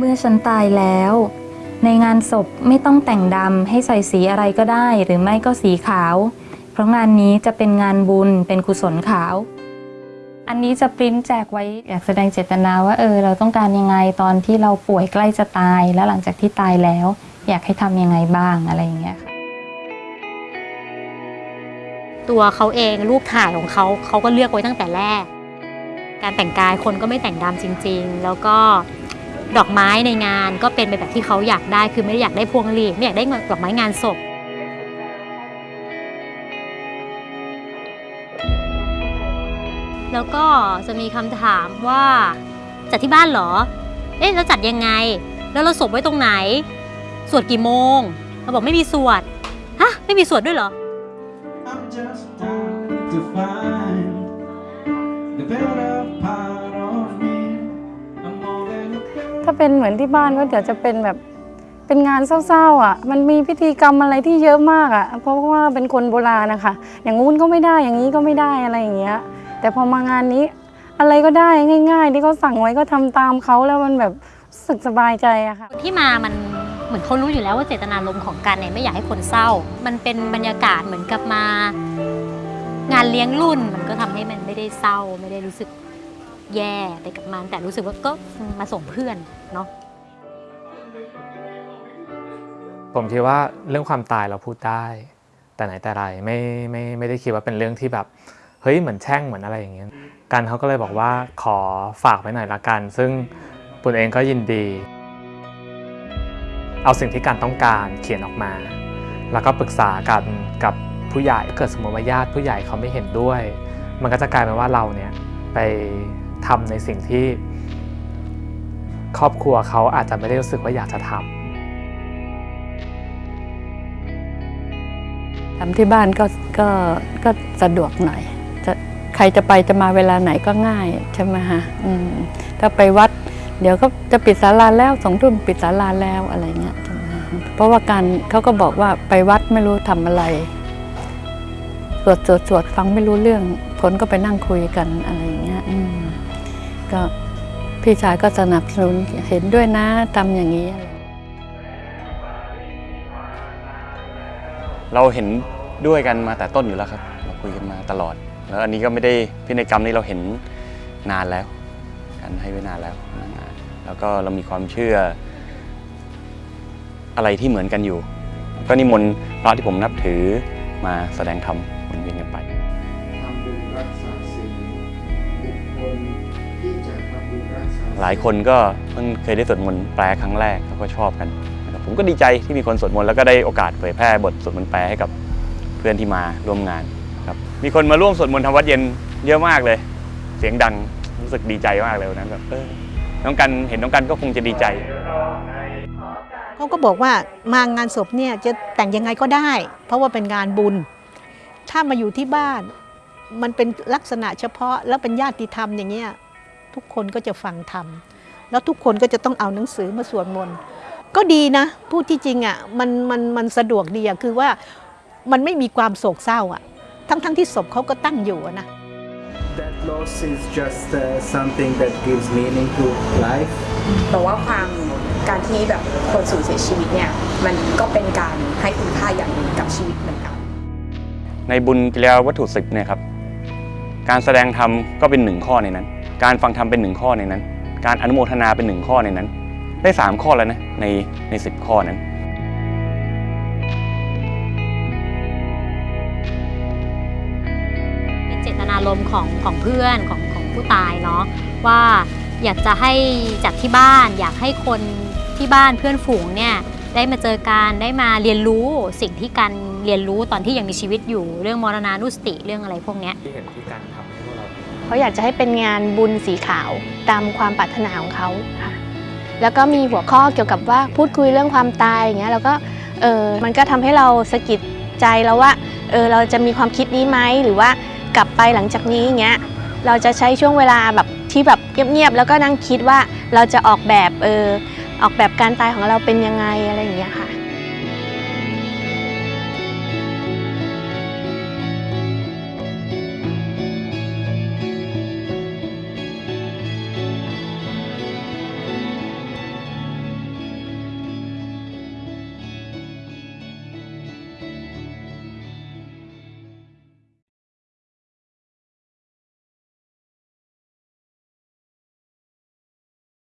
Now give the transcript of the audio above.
เมื่อฉันตายแล้ว ในงานศพไม่ต้องแต่งดำให้ใส่สีอะไรก็ได้ หรือไม่ก็สีขาว เพราะงานนี้จะเป็นงานบุญเป็นกุศลขาว อันนี้จะปริ้นแจกไว้อยากแสดงเจตนาว่าเออเราต้องการยังไงตอนที่เราป่วยใกล้จะตาย แล้วหลังจากที่ตายแล้ว อยากให้ทำยังไงบ้างอะไรอย่างเงี้ยค่ะตัวเขาเองรูปถ่ายของเขาเขาก็เลือกไว้ตั้งแต่แรก การแต่งกายคนก็ไม่แต่งดำจริง ๆ แล้วก็ ดอกไม้ในงานก็เป็นไปแบบที่เขาอยากได้ คือไม่ได้อยากได้พวงหลีดไม่อยากได้ดอกไม้งานศพแล้วก็จะมีคำถามว่าจัดที่บ้านเหรอ เอ๊ะแล้วจัดยังไง แล้วเราศพไว้ตรงไหน สวดกี่โมง เราบอกไม่มีสวด ฮะ ไม่มีสวดด้วยเหรอ เป็นเหมือนที่บ้านก็เดี๋ยวจะเป็นแบบเป็นงานเศร้าๆอะ มันมีพิธีกรรมอะไรที่เยอะมากอะ เพราะว่าเป็นคนโบราณนะคะ อย่างงู้นก็ไม่ได้ อย่างนี้ก็ไม่ได้อะไรอย่างเงี้ย แต่พอมางานนี้อะไรก็ได้ง่าย ๆ ที่เขาสั่งไว้ก็ทำตามเขาแล้วมันแบบรู้สึกสบายใจอะค่ะ ที่มามันเหมือนเขารู้อยู่แล้วว่าเจตนารมณ์ของการเนี่ยไม่อยากให้คนเศร้า มันเป็นบรรยากาศเหมือนกับมา งานเลี้ยงรุ่นมันก็ทำให้มันไม่ได้เศร้าไม่ได้รู้สึก แย่ไปกับมัน แต่รู้สึกว่าก็มาส่งเพื่อนเนาะผมคิดว่าเรื่องความตายเราพูดได้ แต่ไหนแต่ไรไม่ไม่ไม่ได้คิดว่าเป็นเรื่องที่แบบเฮ้ยเหมือนแช่งเหมือนอะไรอย่างเงี้ยกันเขาก็เลยบอกว่าขอฝากไว้หน่อยละกัน ซึ่งปุณเองก็ยินดี เอาสิ่งที่การต้องการเขียนออกมา แล้วก็ปรึกษากันกับผู้ใหญ่เกิดสมมติว่าญาติผู้ใหญ่เขาไม่เห็นด้วย มันก็จะกลายเป็นว่าเราเนี่ยไป ทำในสิ่งที่ ครอบครัวเขาอาจจะไม่ได้รู้สึกว่าอยากจะทำทำที่บ้านก็ก็ก็สะดวกหน่อยจะใครจะไปจะมาเวลาไหนก็ง่ายใช่ไหมฮะถ้าไปวัด เดี๋ยวก็จะปิดศาลาแล้วสองทุ่มปิดศาลาแล้วอะไรเงี้ยเพราะว่าการเขาก็บอกว่าไปวัดไม่รู้ทำอะไรสวดสวดสวดฟังไม่รู้เรื่องคนก็ไปนั่งคุยกันอะไร ก็พี่ชายก็สนับสนุนเห็นด้วยนะทำอย่างนี้ เราเห็นด้วยกันมาแต่ต้นอยู่แล้วครับ เราคุยกันมาตลอด แล้วอันนี้ก็ไม่ได้พินัยกรรมนี้เราเห็นนานแล้วการให้ไว้นานแล้วนานแล้วก็เรามีความเชื่อ อะไรที่เหมือนกันอยู่ ก็นิมนต์พระที่ผมนับถือมาแสดงธรรมวนเวียนกันไปทำบุญรักษาศีลบุคคล หลายคนก็เพิ่งเคยได้สวดมนต์แปลครั้งแรกแล้วก็ชอบกันนะครับผมก็ดีใจที่มีคนสวดมนต์แล้วก็ได้โอกาสเผยแพร่บทสวดมนต์แปลให้กับเพื่อนที่มาร่วมงานครับมีคนมาร่วมสวดมนต์ทำวัดเย็นเยอะมากเลย เสียงดังรู้สึกดีใจมากเลยนนั้นแบบเออน้องกันเห็นน้องกันก็คงจะดีใจเขาก็บอกว่ามางานศพเนี่ยจะแต่งยังไงก็ได้ เพราะว่าเป็นงานบุญ ถ้ามาอยู่ที่บ้าน มันเป็นลักษณะเฉพาะแล้วเป็นญาติธรรมอย่างเงี้ย ทุกคนก็จะฟังธรรมแล้วทุกคนก็จะต้องเอาหนังสือมาสวดมนต์ก็ดีนะ พูดที่จริงอะมันมันมันสะดวกดีอะคือว่ามันไม่มีความโศกเศร้าอะทั้งทั้งที่ศพเขาก็ตั้งอยู่อะนะ That loss is just uh, something that gives meaning to life. แต่ว่าความการที่แบบคนสูญเสียชีวิตเนี่ยมันก็เป็นการให้คุณค่าอย่างหนึ่งกับชีวิตเหมือนกัน ในบุญกิริยาวัตถุสิบเนี่ยครับ การแสดงธรรมก็เป็นหนึ่งข้อในนั้น การฟังธรรมเป็นหนึ่งข้อในนั้น การอนุโมทนาเป็นหนึ่งข้อในนั้น ได้สามข้อแล้วนะในในสิบข้อนั้นเป็นเจตนารมณ์ของของเพื่อนของของผู้ตายเนาะว่าอยากจะให้จัดที่บ้านอยากให้คนที่บ้านเพื่อนฝูงเนี่ย ได้มาเจอกันได้มาเรียนรู้สิ่งที่การเรียนรู้ตอนที่ยังมีชีวิตอยู่ เรื่องมรณานุสติเรื่องอะไรพวกเนี้ยที่เห็นที่การทำให้พวกเราเขาอยากจะให้เป็นงานบุญสีขาวตามความปรารถนาของเขาค่ะแล้วก็มีหัวข้อเกี่ยวกับว่าพูดคุยเรื่องความตายอย่างเงี้ยแล้วก็เออมันก็ทำให้เราสะกิดใจเราว่าเออเราจะมีความคิดนี้ไหมหรือว่ากลับไปหลังจากนี้อย่างเงี้ยเราจะใช้ช่วงเวลาแบบที่แบบเงียบๆแล้วก็นั่งคิดว่าเราจะออกแบบเออ ออกแบบการตายของเราเป็นยังไงอะไรอย่างเงี้ยค่ะ